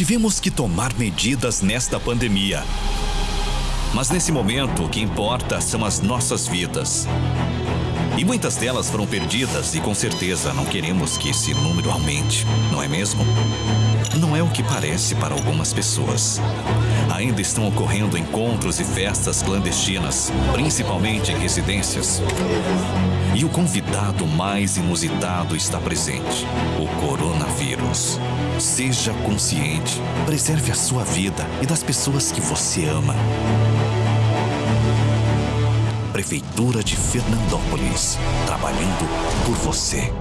Tivemos que tomar medidas nesta pandemia. Mas nesse momento, o que importa são as nossas vidas. E muitas delas foram perdidas e com certeza não queremos que esse número aumente, não é mesmo? Não é o que parece para algumas pessoas. Ainda estão ocorrendo encontros e festas clandestinas, principalmente em residências. E o convidado mais inusitado está presente: o coronavírus. Seja consciente, preserve a sua vida e das pessoas que você ama. Prefeitura de Fernandópolis, trabalhando por você.